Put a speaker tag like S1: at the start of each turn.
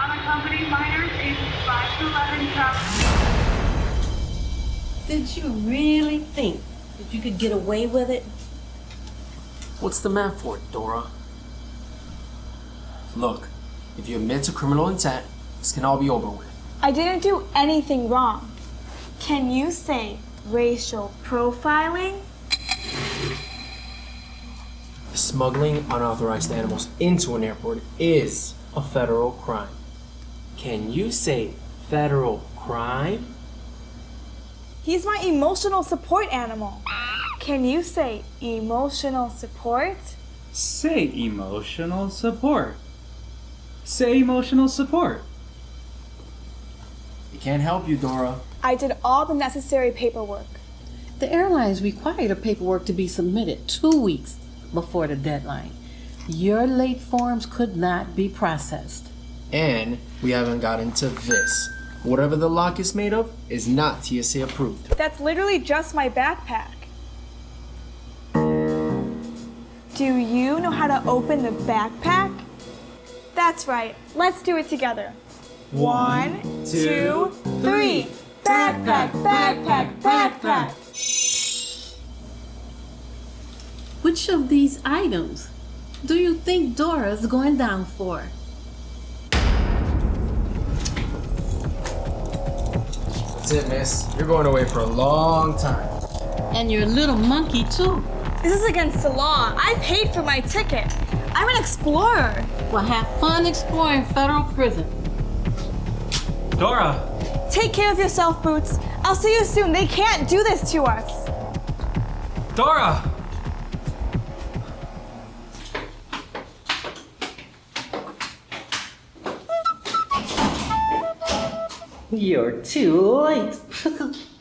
S1: unaccompanied minors ages 5 to 11 travel.
S2: Did you really think that you could get away with it?
S3: What's the map for it, Dora? Look, if you admit to criminal intent, this can all be over with.
S4: I didn't do anything wrong. Can you say racial profiling?
S3: Smuggling unauthorized animals into an airport is a federal crime. Can you say federal crime?
S4: He's my emotional support animal. Can you say emotional support?
S5: Say emotional support. Say emotional support.
S3: It can't help you, Dora.
S4: I did all the necessary paperwork.
S2: The airlines require the paperwork to be submitted two weeks before the deadline. Your late forms could not be processed.
S3: And we haven't gotten to this. Whatever the lock is made of is not TSA approved.
S4: That's literally just my backpack. Do you know how to open the backpack? That's right. Let's do it together. One, two, three. Backpack, backpack, backpack.
S2: Which of these items do you think Dora's going down for?
S3: That's it, miss. You're going away for a long time.
S2: And your little monkey, too.
S4: This is against the law. I paid for my ticket. I'm an explorer.
S2: Well, have fun exploring federal prison.
S5: Dora!
S4: Take care of yourself, Boots. I'll see you soon. They can't do this to us.
S5: Dora!
S2: You're too late.